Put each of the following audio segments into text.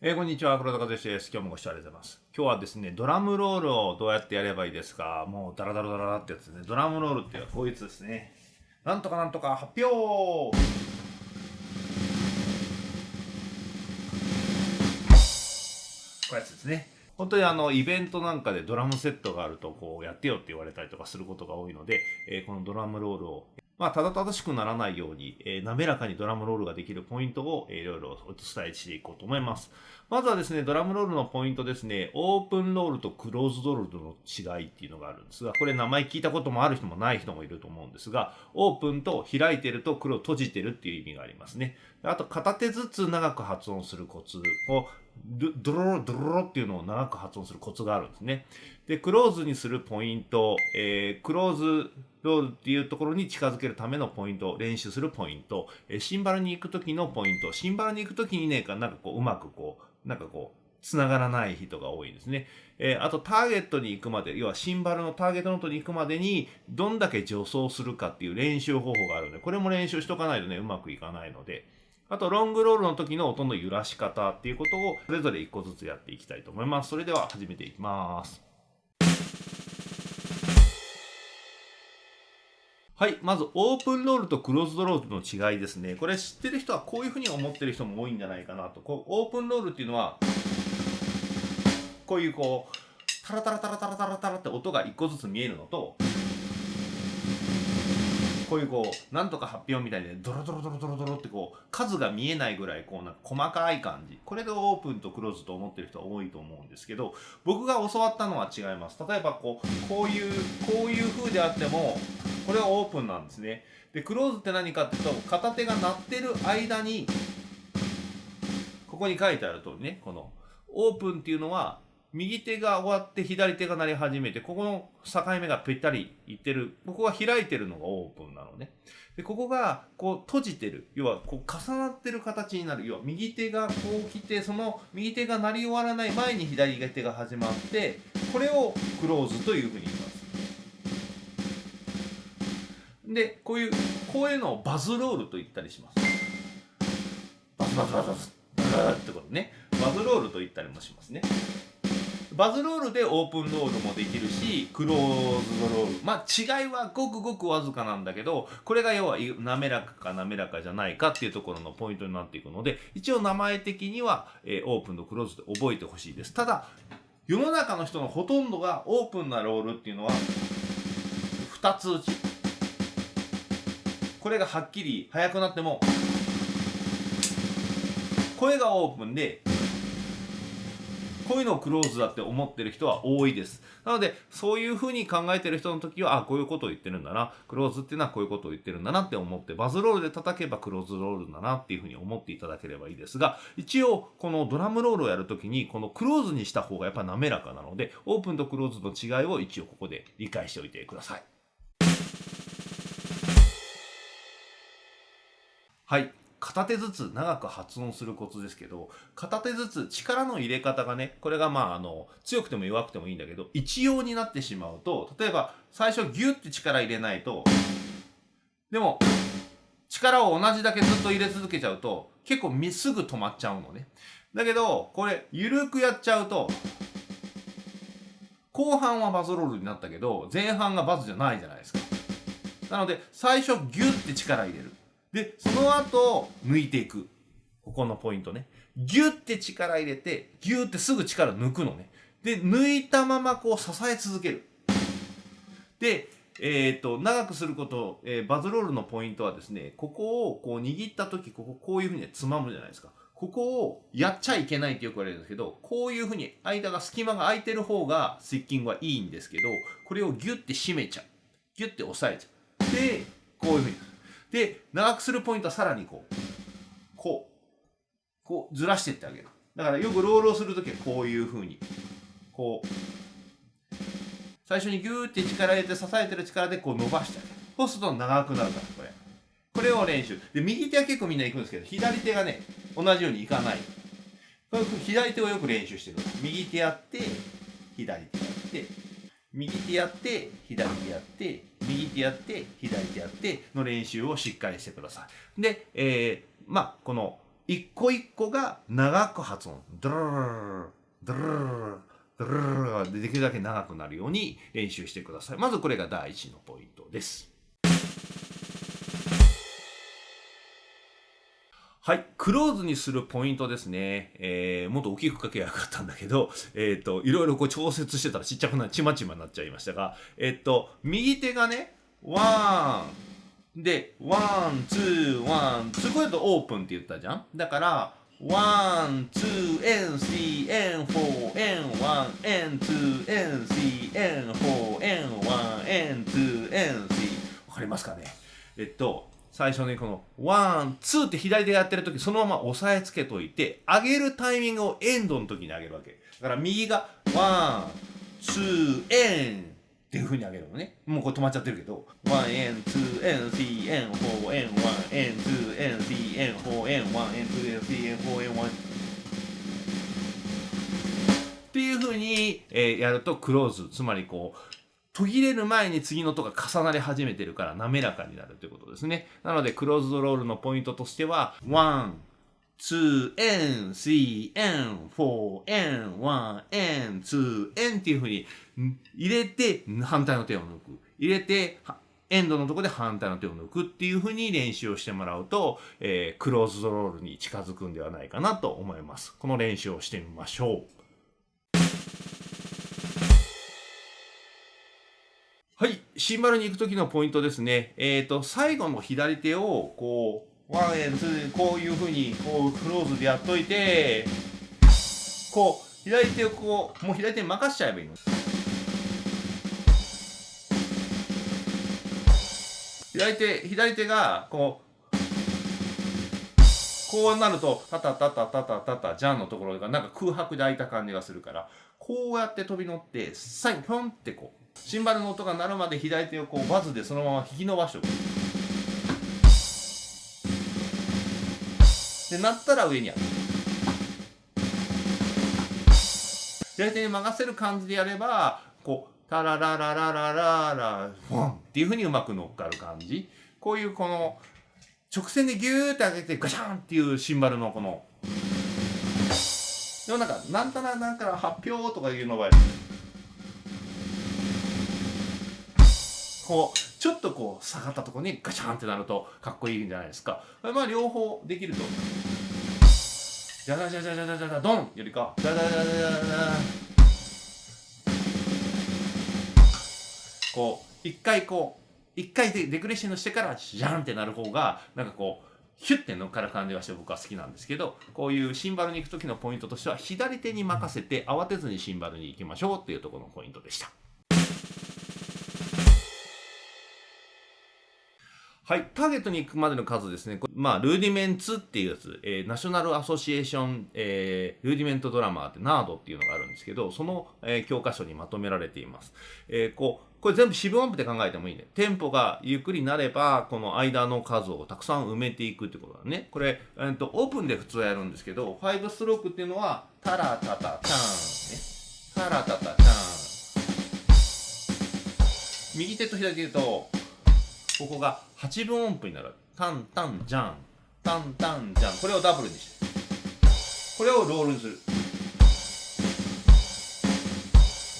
えー、こんにちは、黒田和義です。今日もご視聴ありがとうございます。今日はですね、ドラムロールをどうやってやればいいですか？もうダラダラダラってやつですね。ドラムロールっていうのはこいつですね。なんとかなんとか発表こういうやつですね。本当にあのイベントなんかでドラムセットがあるとこうやってよって言われたりとかすることが多いので、えー、このドラムロールをまあ、ただただしくならないように、えー、滑らかにドラムロールができるポイントを、えー、いろいろお伝えしていこうと思います。まずはですね、ドラムロールのポイントですね、オープンロールとクローズドロールの違いっていうのがあるんですが、これ名前聞いたこともある人もない人もいると思うんですが、オープンと開いてると黒を閉じてるっていう意味がありますね。あと、片手ずつ長く発音するコツを、ドロロドロロっていうのを長く発音するコツがあるんですね。で、クローズにするポイント、えー、クローズロールっていうところに近づけるためのポイント、練習するポイント、え、シンバルに行く時のポイント、シンバルに行く時にね、なんかこう、うまくこう、なんかこう、繋がらない人が多いんですね。えー、あと、ターゲットに行くまで、要はシンバルのターゲットノートに行くまでに、どんだけ助走するかっていう練習方法があるので、これも練習しとかないとね、うまくいかないので、あと、ロングロールの時の音の揺らし方っていうことを、それぞれ一個ずつやっていきたいと思います。それでは始めていきます。はい。まず、オープンロールとクローズドロールの違いですね。これ知ってる人はこういうふうに思ってる人も多いんじゃないかなと。こうオープンロールっていうのは、こういうこう、タラタラタラタラタラタラって音が一個ずつ見えるのと、こういうこう、なんとか発表みたいで、ドロドロドロドロドロってこう、数が見えないぐらい、こう、なんか細かい感じ。これでオープンとクローズと思ってる人は多いと思うんですけど、僕が教わったのは違います。例えばこう、こういう、こういう風であっても、これはオープンなんですね。で、クローズって何かっていうと、片手が鳴ってる間に、ここに書いてある通りね、この、オープンっていうのは、右手が終わって左手が鳴り始めて、ここの境目がぴったりいってる。ここが開いてるのがオープンなのね。で、ここがこう閉じてる。要はこう重なってる形になる。要は右手がこう来て、その右手が鳴り終わらない前に左手が始まって、これをクローズというふうに言います。で、こういう、こういうのをバズロールと言ったりします。バズバズバズバズ。ってことね。バズロールと言ったりもしますね。バズロールでオープンロールもできるし、クローズドロール。まあ違いはごくごくわずかなんだけど、これが要は滑らかか滑らかじゃないかっていうところのポイントになっていくので、一応名前的には、えー、オープンとクローズで覚えてほしいです。ただ、世の中の人のほとんどがオープンなロールっていうのは、2つ打ち。これがはっきり速くなっても、声がオープンでこういのクローズだって思ってる人は多いです。なので、そういうふうに考えてる人の時は、あ、こういうことを言ってるんだな。クローズっていうのはこういうことを言ってるんだなって思って、バズロールで叩けばクローズロールだなっていうふうに思っていただければいいですが、一応、このドラムロールをやるときに、このクローズにした方がやっぱ滑らかなので、オープンとクローズの違いを一応ここで理解しておいてください。はい。片手ずつ長く発音するコツですけど、片手ずつ力の入れ方がね、これがまああの、強くても弱くてもいいんだけど、一様になってしまうと、例えば最初ギュッて力入れないと、でも、力を同じだけずっと入れ続けちゃうと、結構すぐ止まっちゃうのね。だけど、これ、ゆるくやっちゃうと、後半はバズロールになったけど、前半がバズじゃないじゃないですか。なので、最初ギュッて力入れる。で、その後、抜いていく。ここのポイントね。ギュッて力入れて、ギュッてすぐ力抜くのね。で、抜いたままこう支え続ける。で、えっ、ー、と、長くすること、えー、バズロールのポイントはですね、ここをこう握った時、こここういうふうにつまむじゃないですか。ここをやっちゃいけないってよく言われるんですけど、こういうふうに間が隙間が空いてる方がスイッキングはいいんですけど、これをギュッて締めちゃう。ギュッて押さえちゃう。で、こういうふうに。で、長くするポイントはさらにこう、こう、こうずらしてってあげる。だからよくロールをするときはこういう風に、こう、最初にギューって力入れて支えてる力でこう伸ばしてあげる。そうすると長くなるから、これ。これを練習。で、右手は結構みんな行くんですけど、左手がね、同じようにいかない。左手をよく練習してくる。右手やって、左手やって、右手やって、左手やって、右手やって、左手やっての練習をしっかりしてください。で、えー、まあ、この一個一個が長く発音。ドルルルルドルルルルドルルルルができるだけ長くなるように練習してください。まずこれが第一のポイントです。はい。クローズにするポイントですね。えー、もっと大きく書けばよかったんだけど、えっ、と、いろいろこう調節してたらちっちゃくな、ちまちまになっちゃいましたが、えっ、と、右手がね、 one、で、 one、two、one、two、これだとオープンって言ったじゃんだから、ワン、ツー、N、C、N、4、N、1、N、2、N、C、N、4、N、1、N、2、N、C。わかりますかね？えっと、最初にこの one、two って左手がやってるときそのまま押さえつけといて、上げるタイミングを and の時に上げるわけ。だから右がone、two、and っていう風に上げるのね。もうこれ止まっちゃってるけど、ワン、エン、ツー、エン、シー、エン、フォー、エン、ワン、エン、ツー、エン、シー、エン、フォー、エン、ワン、エン、ツー、エン、シー、エン、フォー、エン、ワン。っていう風に、えーやるとクローズ、つまりこう、途切れる前に次の音が重なり始めてるから滑らかになるということですね。なので、クローズドロールのポイントとしては、1、2、N、3、N、4、N、1、N、2、N っていう風に入れて反対の手を抜く。入れて、 and のところで反対の手を抜くっていう風に練習をしてもらうと、えークローズドロールに近づくんではないかなと思います。この練習をしてみましょう。はい。シンバルに行くときのポイントですね。えっ、と、最後の左手を、こう、 one and two、こういうふうに、こう、クローズでやっといて、こう、左手をこう、もう左手に任しちゃえばいいの。左手、左手が、こう、こうなると、タタタタタタタタ、ジャンのところがなんか空白で開いた感じがするから、こうやって飛び乗って、最後、ぴょんってこう、シンバルの音が鳴るまで左手をこうバズでそのまま引き伸ばしておく。で、鳴ったら上にやる。左手に任せる感じでやれば、こう、タラララララララ、フォンっていう風にうまく乗っかる感じ。こういうこの、直線でギューって上げてガシャンっていうシンバルのこの、でもなんか、なんたらなんから発表とかいうの場こうちょっとこう下がったとこにガチャンってなるとかっこいいんじゃないですかまあ両方できるとジャジャジャジャジャジャドンよりかジャジャジャジャこう一回こう一回でデクレッシングしてからジャンってなる方がなんかこうヒュッて乗っかる感じがして僕は好きなんですけどこういうシンバルに行く時のポイントとしては左手に任せて慌てずにシンバルに行きましょうっていうところのポイントでした。はい。ターゲットに行くまでの数ですね。まあ、ルーディメンツっていうやつ、えーナショナルアソシエーション、えールーディメントドラマーって NARD っていうのがあるんですけど、その、えー教科書にまとめられています。えーこう、これ全部四分音符で考えてもいいね。テンポがゆっくりなれば、この間の数をたくさん埋めていくってことだね。これ、えーと、オープンで普通はやるんですけど、5ストロークっていうのは、タラタタターン、ね。タラタタターン。右手と左手と、ここが8分音符になる。タンタンジャン。タンタンジャン。これをダブルにして。これをロールにする。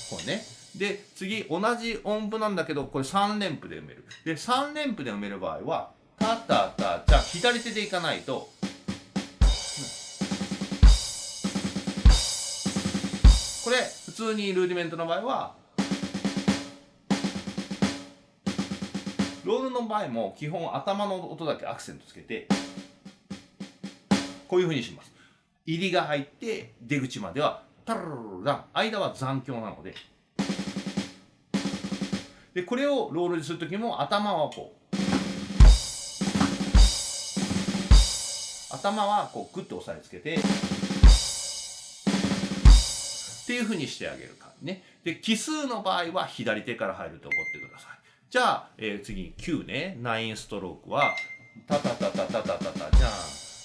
こうね。で、次、同じ音符なんだけど、これ3連符で埋める。で、3連符で埋める場合は、タタタ、じゃ左手でいかないと、これ、普通にルーディメントの場合は、ロールの場合も基本頭の音だけアクセントつけてこういう風にします。入りが入って出口まではタララララ間は残響なのででこれをロールにするときも頭はこう頭はこうグッと押さえつけてっていう風にしてあげる感じねで奇数の場合は左手から入ると思ってくださいじゃあ、えー次に9ね、9ストロークは、タタタタタタタタじゃん、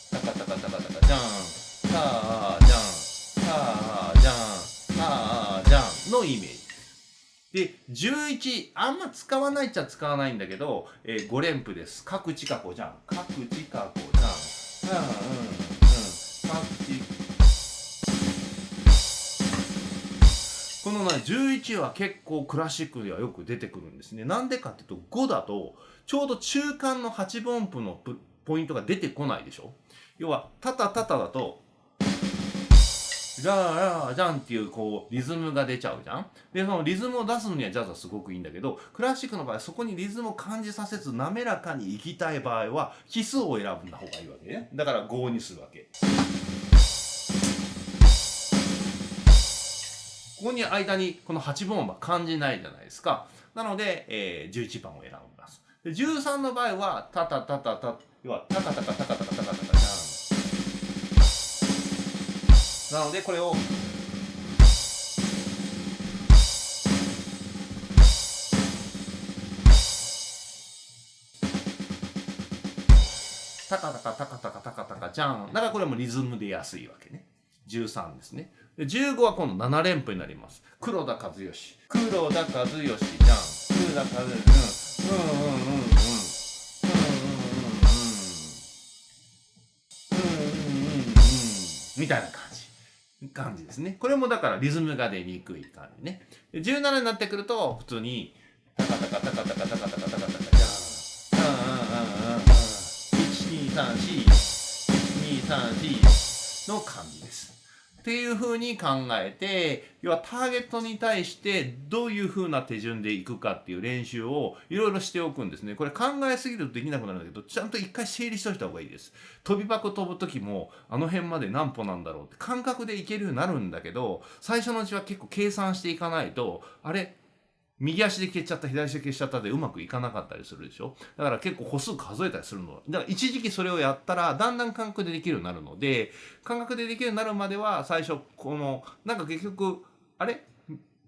タカタカタカタカじゃん、ターじゃん、ターじゃん、ターじゃんのイメージ。で、11、あんま使わないっちゃ使わないんだけど、え5連符です。各地過去じゃん。各地過去じゃん。うんうんのね11は結構クラシックではよく出てくるんですね。なんでかっていうと5だとちょうど中間の8分音符のポイントが出てこないでしょ？要はタタタタだとじゃあじゃんっていうこうリズムが出ちゃうじゃん？でそのリズムを出すのにはジャズはすごくいいんだけどクラシックの場合そこにリズムを感じさせず滑らかにいきたい場合は奇数を選ぶんだ方がいいわけね。だから5にするわけ。ここに間にこの8分音は感じないじゃないですか。なので、えー、11番を選びます。で13の場合はタタタタタ要はタカタカタカタカタカタカじゃんなのでこれをタカタカタカタカタカタカじゃんだからこれもリズムで安いわけね13ですねで15は今度7連符になります黒田和義黒田和義じゃん黒田和義うんうんうんうんうんうんうんうんうんうんみたいな感じ。感じですね。これもだからリズムが出にくい感じね。17になってくると、普通に、タカタカタカタカタカタカタカタカじゃん。うんうんうんうんうん。1、2、3、4、1、2、3、4の感じ。っていうふうに考えて、要はターゲットに対してどういうふうな手順でいくかっていう練習をいろいろしておくんですね。これ考えすぎるとできなくなるんだけど、ちゃんと一回整理しといた方がいいです。飛び箱飛ぶ時も、あの辺まで何歩なんだろうって感覚でいけるようになるんだけど、最初のうちは結構計算していかないと、あれ？右足で消しちゃった左足で消しちゃったでうまくいかなかったりするでしょ？だから結構歩数数えたりするの。だから一時期それをやったらだんだん感覚でできるようになるので感覚でできるようになるまでは最初このなんか結局あれ？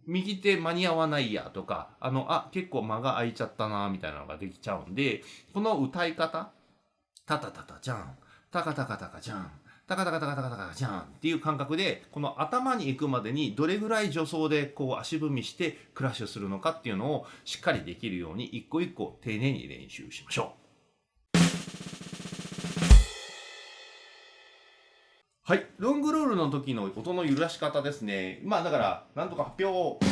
右手間に合わないやとかあのあ結構間が空いちゃったなみたいなのができちゃうんでこの歌い方？タタタタじゃんタカタカタカじゃんタカタカタカタカタカじゃんっていう感覚でこの頭に行くまでにどれぐらい助走でこう足踏みしてクラッシュするのかっていうのをしっかりできるように一個一個丁寧に練習しましょう。はい。ロングロールの時の音の揺らし方ですね。まあだから、なんとか発表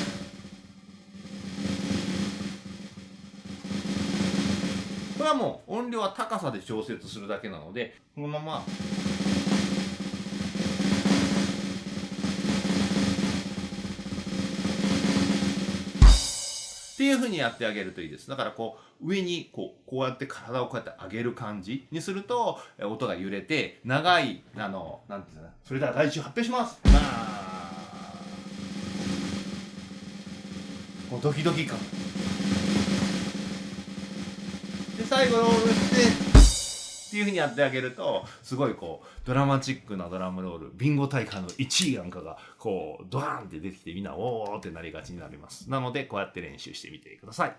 これはもう音量は高さで調節するだけなので、このまま。っていうふうにやってあげるといいです。だからこう、上にこう、こうやって体をこうやって上げる感じにすると、音が揺れて、長い、あの、なんていうのそれでは第一発表しますまあ、こうドキドキ感。最後ロールして、っていうふうにやってあげるとすごいこうドラマチックなドラムロールビンゴ大会の1位なんかがこうドワンって出てきてみんなおーってなりがちになります。なのでこうやって練習してみてください。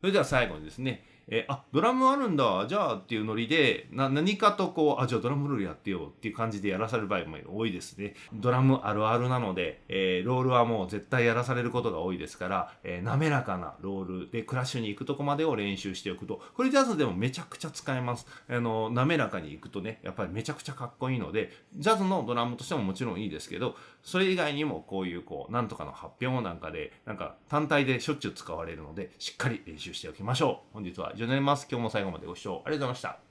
それでは最後にですねえあドラムあるんだ。じゃあっていうノリでな何かとこうあじゃあドラムロールやってよっていう感じでやらされる場合も多いですね。ドラムあるあるなので、えー、ロールはもう絶対やらされることが多いですから、えー、滑らかなロールでクラッシュに行くとこまでを練習しておくと。これジャズでもめちゃくちゃ使えます。あの滑らかに行くとねやっぱりめちゃくちゃかっこいいのでジャズのドラムとしてももちろんいいですけどそれ以外にもこういうこうなんとかの発表なんかでなんか単体でしょっちゅう使われるのでしっかり練習しておきましょう。本日は以上になります。今日も最後までご視聴ありがとうございました。